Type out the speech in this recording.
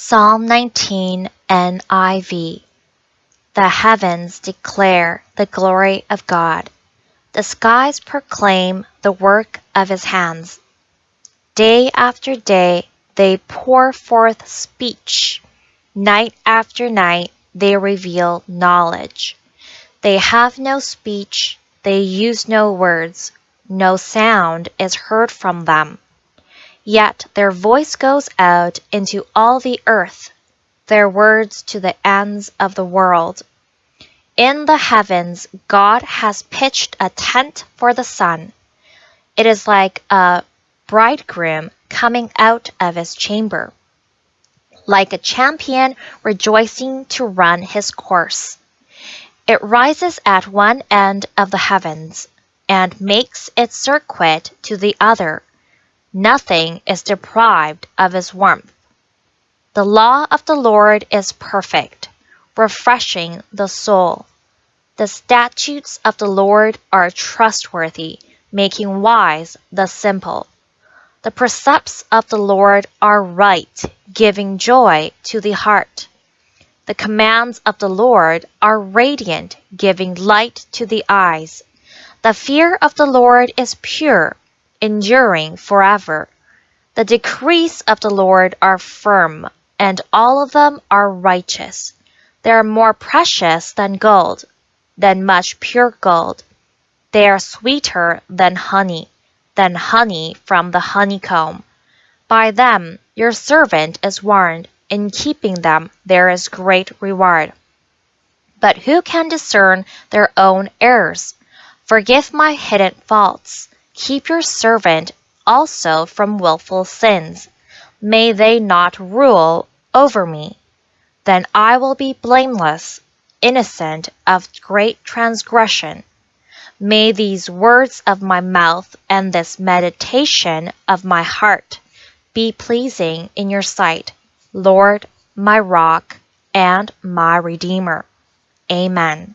Psalm 19 NIV The heavens declare the glory of God. The skies proclaim the work of his hands. Day after day they pour forth speech. Night after night they reveal knowledge. They have no speech, they use no words, no sound is heard from them. Yet their voice goes out into all the earth, their words to the ends of the world. In the heavens God has pitched a tent for the sun. It is like a bridegroom coming out of his chamber, like a champion rejoicing to run his course. It rises at one end of the heavens, and makes its circuit to the other. Nothing is deprived of his warmth. The law of the Lord is perfect, refreshing the soul. The statutes of the Lord are trustworthy, making wise the simple. The precepts of the Lord are right, giving joy to the heart. The commands of the Lord are radiant, giving light to the eyes. The fear of the Lord is pure enduring forever. The decrees of the Lord are firm, and all of them are righteous. They are more precious than gold, than much pure gold. They are sweeter than honey, than honey from the honeycomb. By them your servant is warned, in keeping them there is great reward. But who can discern their own errors? Forgive my hidden faults. Keep your servant also from wilful sins. May they not rule over me. Then I will be blameless, innocent of great transgression. May these words of my mouth and this meditation of my heart be pleasing in your sight, Lord, my rock and my redeemer. Amen.